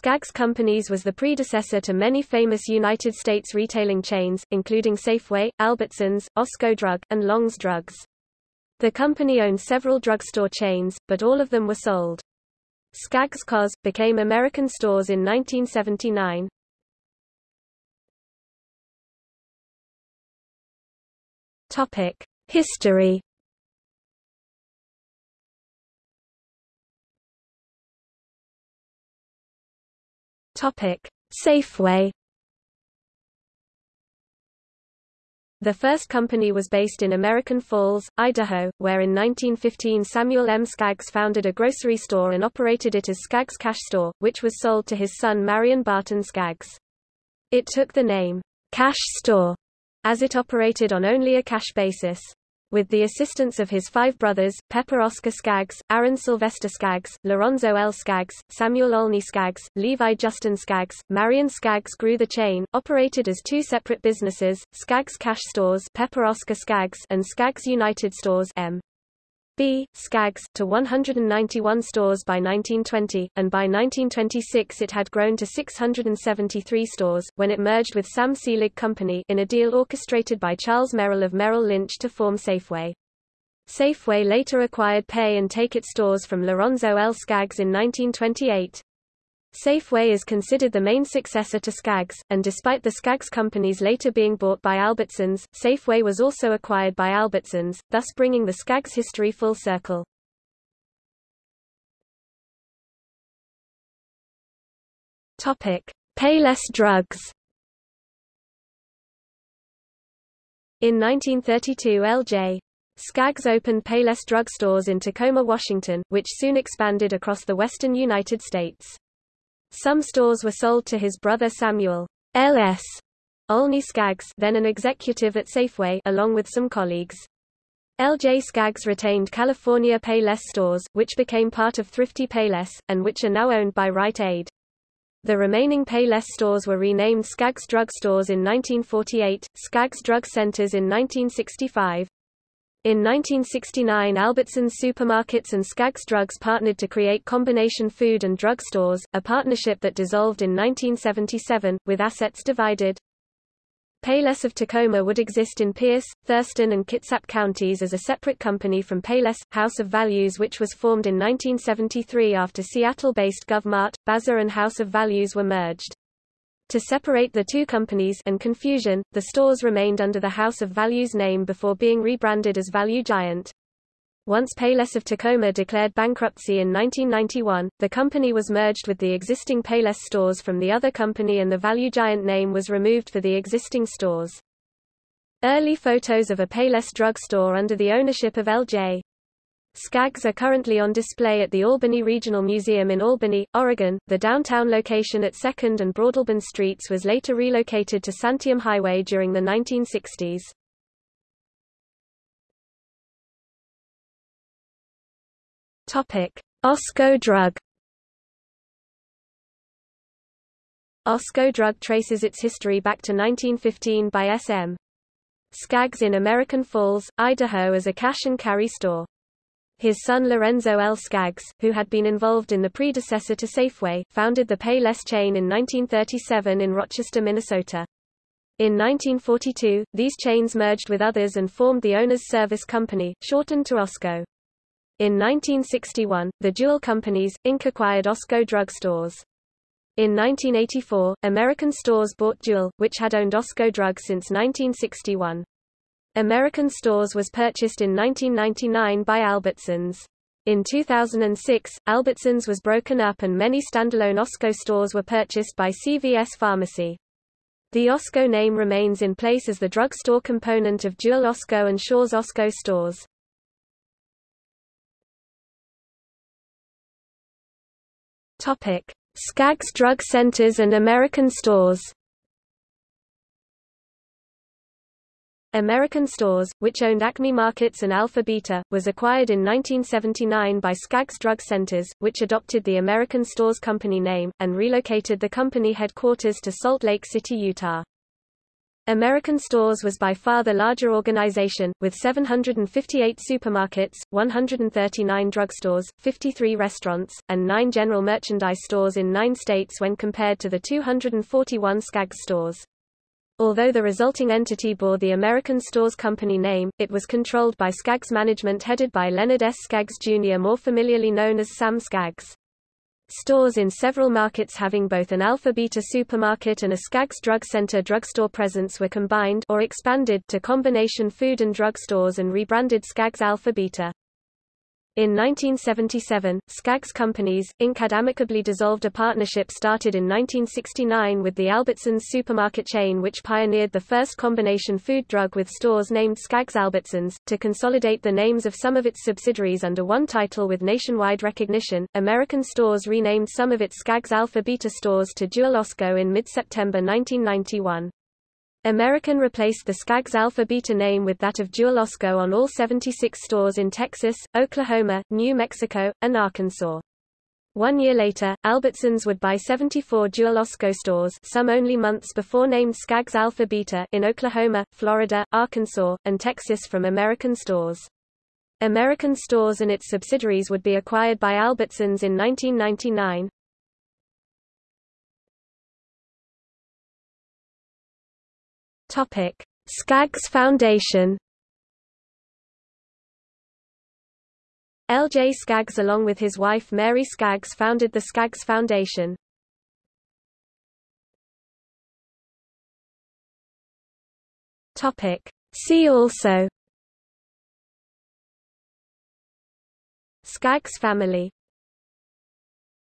Skaggs Companies was the predecessor to many famous United States retailing chains, including Safeway, Albertsons, Osco Drug, and Long's Drugs. The company owned several drugstore chains, but all of them were sold. Skaggs Cos. became American Stores in 1979. History Topic: Safeway. The first company was based in American Falls, Idaho, where in 1915 Samuel M. Skaggs founded a grocery store and operated it as Skaggs Cash Store, which was sold to his son Marion Barton Skaggs. It took the name, Cash Store, as it operated on only a cash basis. With the assistance of his five brothers, Pepper Oscar Skaggs, Aaron Sylvester Skaggs, Lorenzo L. Skaggs, Samuel Olney Skaggs, Levi Justin Skaggs, Marion Skaggs grew the chain, operated as two separate businesses, Skaggs Cash Stores Pepper Oscar Skaggs and Skaggs United Stores M. B. Skaggs, to 191 stores by 1920, and by 1926 it had grown to 673 stores, when it merged with Sam Seelig Company in a deal orchestrated by Charles Merrill of Merrill Lynch to form Safeway. Safeway later acquired Pay and Take It stores from Lorenzo L. Skaggs in 1928. Safeway is considered the main successor to Skaggs, and despite the Skaggs companies later being bought by Albertsons, Safeway was also acquired by Albertsons, thus bringing the Skaggs history full circle. Topic: Payless drugs. In 1932 L.J. Skaggs opened Payless drug stores in Tacoma, Washington, which soon expanded across the western United States. Some stores were sold to his brother Samuel L.S. Olney Skaggs then an executive at Safeway along with some colleagues. L.J. Skaggs retained California Payless stores, which became part of Thrifty Payless, and which are now owned by Rite Aid. The remaining Payless stores were renamed Skaggs Drug Stores in 1948, Skaggs Drug Centers in 1965, in 1969 Albertsons Supermarkets and Skaggs Drugs partnered to create Combination Food and Drug Stores, a partnership that dissolved in 1977, with assets divided. Payless of Tacoma would exist in Pierce, Thurston and Kitsap counties as a separate company from Payless, House of Values which was formed in 1973 after Seattle-based GovMart, Bazaar and House of Values were merged. To separate the two companies and confusion, the stores remained under the House of Values name before being rebranded as Value Giant. Once Payless of Tacoma declared bankruptcy in 1991, the company was merged with the existing Payless stores from the other company and the Value Giant name was removed for the existing stores. Early photos of a Payless drugstore under the ownership of L.J. Skaggs are currently on display at the Albany Regional Museum in Albany, Oregon. The downtown location at 2nd and Broadalbin Streets was later relocated to Santiam Highway during the 1960s. Topic: Osco Drug. Osco Drug traces its history back to 1915 by S.M. Skaggs in American Falls, Idaho as a cash and carry store. His son Lorenzo L. Skaggs, who had been involved in the predecessor to Safeway, founded the Payless chain in 1937 in Rochester, Minnesota. In 1942, these chains merged with others and formed the Owners Service Company, shortened to OSCO. In 1961, the Jewel Companies, Inc. acquired Osco drug stores. In 1984, American Stores bought Jewel, which had owned Osco Drug since 1961. American Stores was purchased in 1999 by Albertsons. In 2006, Albertsons was broken up and many standalone Osco stores were purchased by CVS Pharmacy. The Osco name remains in place as the drugstore component of Jewel Osco and Shaw's Osco stores. Topic: Skaggs Drug Centers and American Stores. American Stores, which owned Acme Markets and Alpha Beta, was acquired in 1979 by Skaggs Drug Centers, which adopted the American Stores Company name, and relocated the company headquarters to Salt Lake City, Utah. American Stores was by far the larger organization, with 758 supermarkets, 139 drugstores, 53 restaurants, and 9 general merchandise stores in 9 states when compared to the 241 Skaggs stores. Although the resulting entity bore the American Stores Company name, it was controlled by Skaggs management headed by Leonard S. Skaggs Jr. more familiarly known as Sam Skaggs. Stores in several markets having both an Alpha Beta supermarket and a Skaggs Drug Center drugstore presence were combined or expanded to combination food and drug stores and rebranded Skaggs Alpha Beta. In 1977, Skaggs Companies, Inc. had amicably dissolved a partnership started in 1969 with the Albertsons supermarket chain which pioneered the first combination food drug with stores named Skaggs Albertsons, to consolidate the names of some of its subsidiaries under one title with nationwide recognition. American Stores renamed some of its Skaggs Alpha Beta stores to Jewel-Osco in mid-September 1991. American replaced the Skaggs Alpha Beta name with that of Jewel-Osco on all 76 stores in Texas, Oklahoma, New Mexico, and Arkansas. One year later, Albertsons would buy 74 Jewel-Osco stores some only months before named Skaggs Alpha Beta in Oklahoma, Florida, Arkansas, and Texas from American stores. American stores and its subsidiaries would be acquired by Albertsons in 1999. Topic: Skaggs Foundation. L. J. Skaggs along with his wife Mary Skaggs founded the Skaggs Foundation. Topic: See also Skaggs family